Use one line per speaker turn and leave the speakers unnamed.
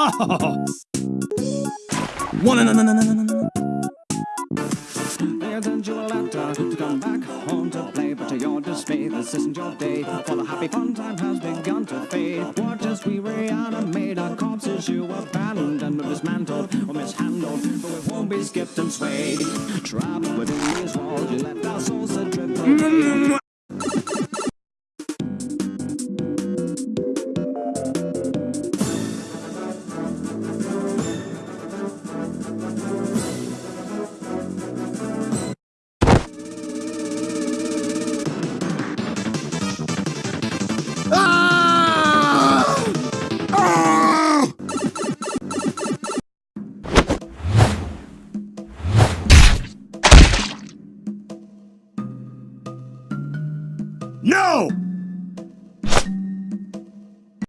Oh. One, no, no.
They sent you to come back home to play, but to your dismay, this isn't your day. For the happy fun time has begun to fade. Watch as we reanimate our corpses you abandoned, or dismantled, or mishandled, but we won't be skipped and swayed. Trapped within these walls, you left our souls No!